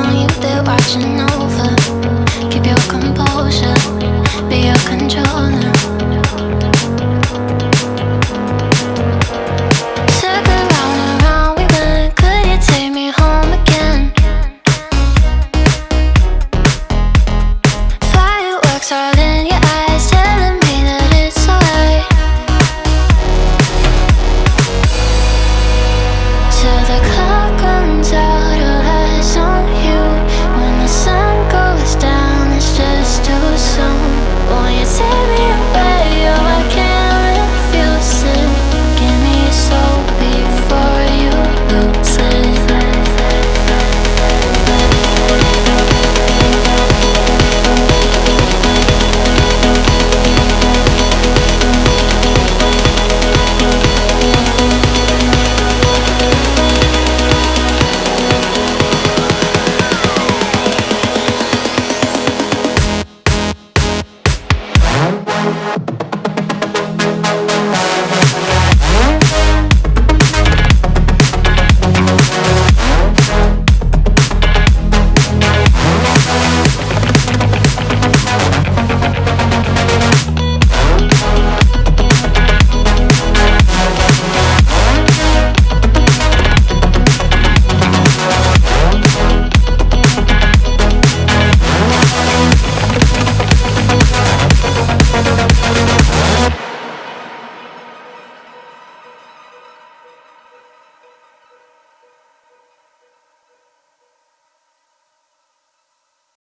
on you, they're watching over.